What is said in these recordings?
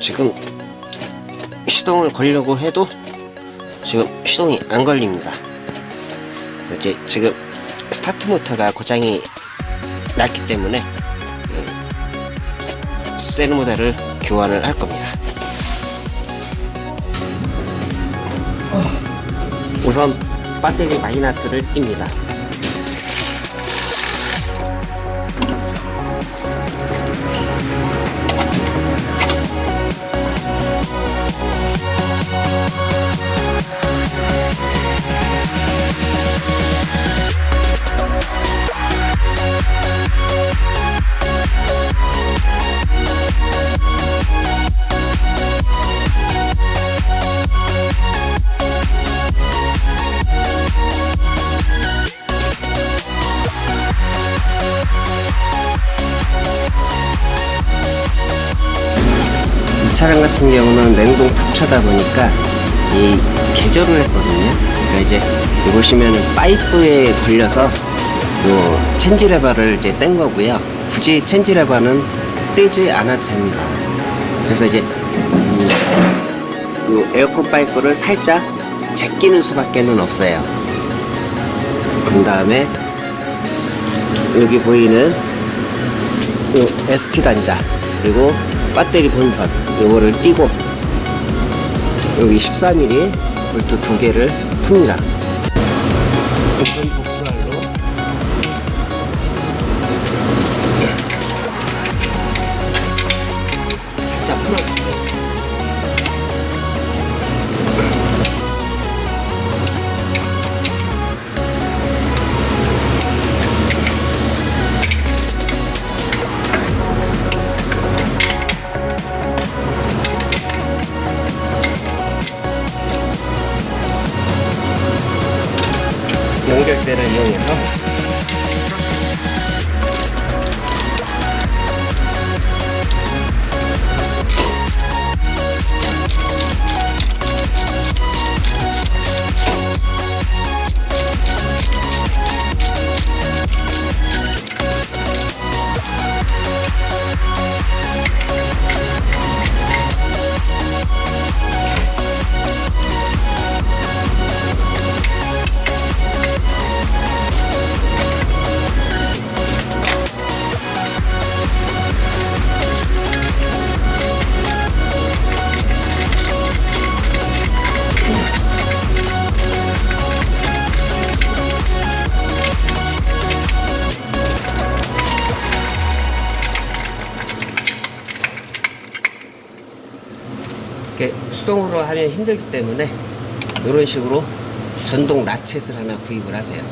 지금 시동을 걸려고 해도 지금 시동이 안 걸립니다. 이제 지금 스타트 모터가 고장이 났기 때문에 셀 모델을 교환을 할 겁니다. 우선 배터리 마이너스를 띱니다. 차량 같은 경우는 냉동 탑차다 보니까 이 개조를 했거든요. 그러니까 이제 보시면 파이프에 걸려서 요 체인지 레버를 이제 뗀 거고요. 굳이 체인지 레버는 떼지 않아도 됩니다. 그래서 이제 음, 요 에어컨 파이프를 살짝 제끼는 수밖에 는 없어요. 그 다음에 여기 보이는 요 ST 단자 그리고 배터리 본선 요거를 띄고 여기 14mm 볼트 두 개를 풉니다. 对的，也有颜色。 이렇게 수동으로 하면 힘들기 때문에 이런 식으로 전동 라쳇을 하나 구입을 하세요.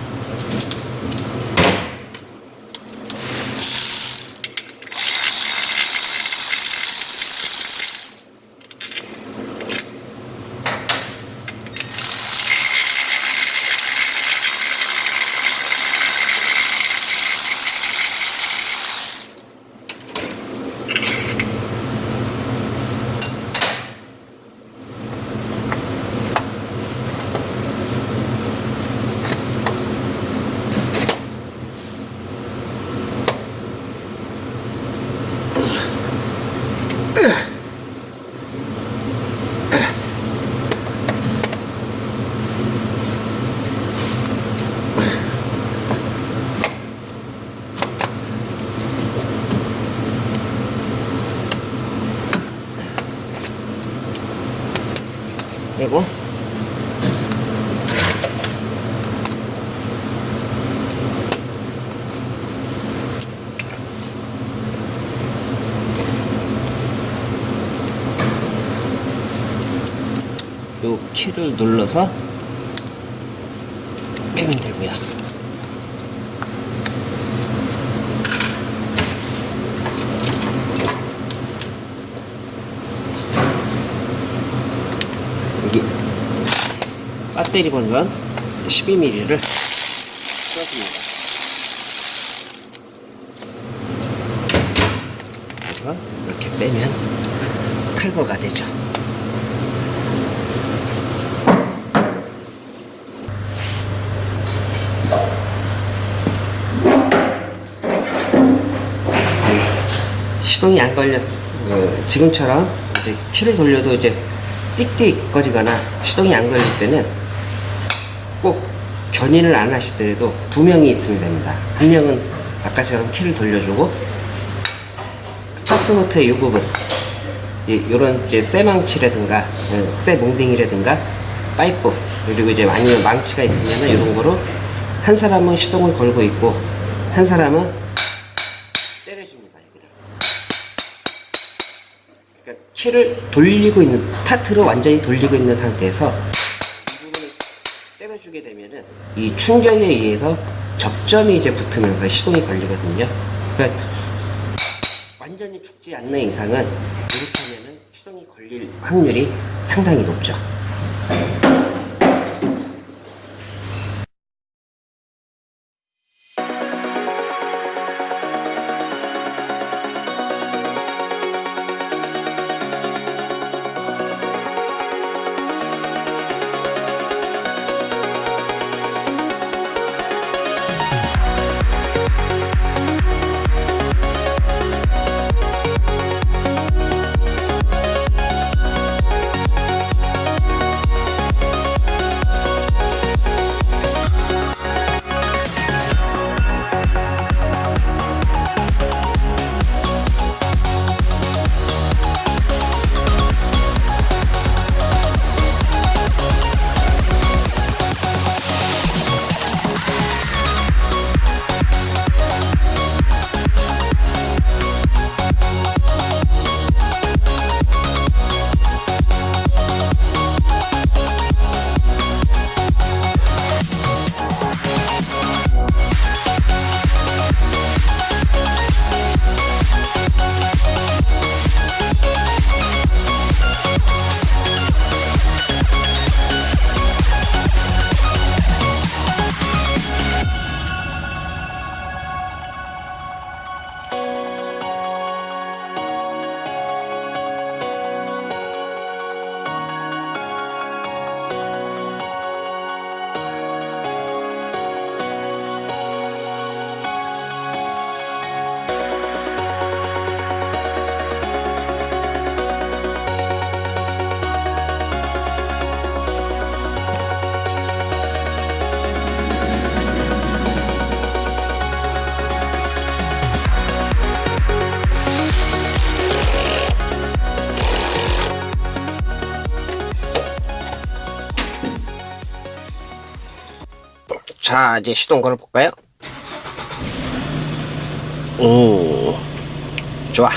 그리고 요 키를 눌러서 빼면 되고요. 여기 배터리 본건 12mm를 써줍니다. 그래서 이렇게 빼면 탈거가 되죠. 시동이 안 걸렸, 어, 지금처럼 이제 키를 돌려도 이제 띡띡거리거나 시동이 안 걸릴 때는 꼭 견인을 안 하시더라도 두 명이 있으면 됩니다. 한 명은 아까처럼 키를 돌려주고 스타트 모터의 이 부분 이런 이제 쇠망치라든가 어, 쇠 몽댕이라든가 파이프 그리고 이제 아니면 망치가 있으면 이런 거로 한 사람은 시동을 걸고 있고 한 사람은 키를 돌리고 있는 스타트로 완전히 돌리고 있는 상태에서 이 부분을 때려주게 되면은 이 충격에 의해서 접점이 이제 붙으면서 시동이 걸리거든요. 그러니까 완전히 죽지 않는 이상은 이렇게 하면은 시동이 걸릴 확률이 상당히 높죠. 자, 이제 시동 걸어 볼까요? 오, 좋아.